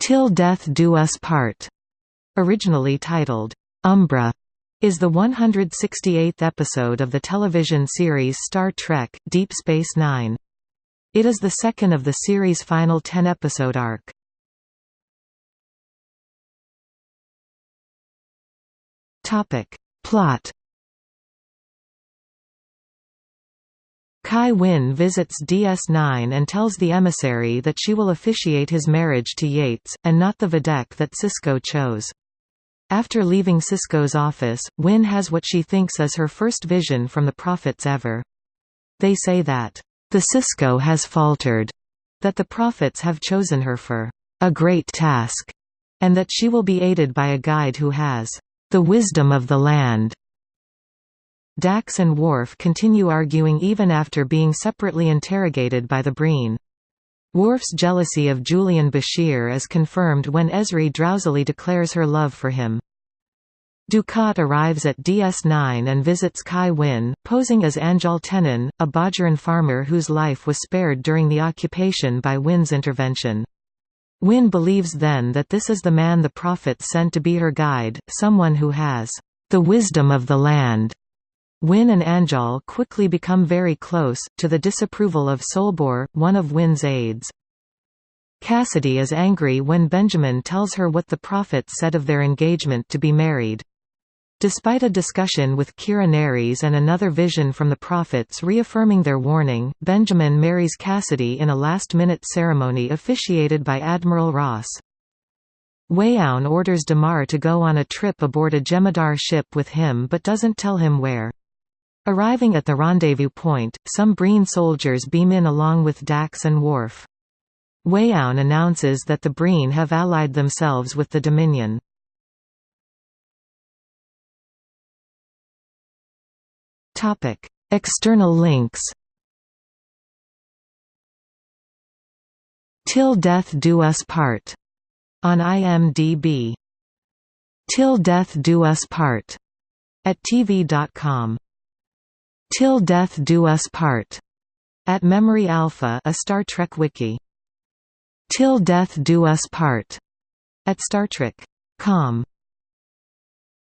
Till Death Do Us Part, originally titled Umbra, is the 168th episode of the television series Star Trek – Deep Space Nine. It is the second of the series' final ten-episode arc. Plot Kai Winn visits DS9 and tells the emissary that she will officiate his marriage to Yates, and not the Vedek that Sisko chose. After leaving Sisko's office, Winn has what she thinks is her first vision from the Prophets ever. They say that, "...the Sisko has faltered," that the Prophets have chosen her for, "...a great task," and that she will be aided by a guide who has, "...the wisdom of the land." Dax and Worf continue arguing even after being separately interrogated by the Breen. Worf's jealousy of Julian Bashir is confirmed when Ezri drowsily declares her love for him. Dukat arrives at DS9 and visits Kai Winn, posing as Anjohl Tennan, a Bajoran farmer whose life was spared during the occupation by Winn's intervention. Winn believes then that this is the man the Prophet sent to be her guide, someone who has the wisdom of the land. Winn and Anjohl quickly become very close, to the disapproval of Solbor, one of Winn's aides. Kasidy is angry when Benjamin tells her what the Prophet said of their engagement to be married. Despite a discussion with Nerys and another vision from the Prophets reaffirming their warning, Benjamin marries Kasidy in a last-minute ceremony officiated by Admiral Ross. Weyoun orders Damar to go on a trip aboard a Jem'Hadar ship with him but doesn't tell him where. Arriving at the rendezvous point, some Breen soldiers beam in along with Dax and Worf. Weyoun announces that the Breen have allied themselves with the Dominion. External links Till Death Do Us Part on IMDb. Till Death Do Us Part at TV.com. Till Death Do Us Part at Memory Alpha, a Star Trek wiki. Till Death Do Us Part at Star Trek.com.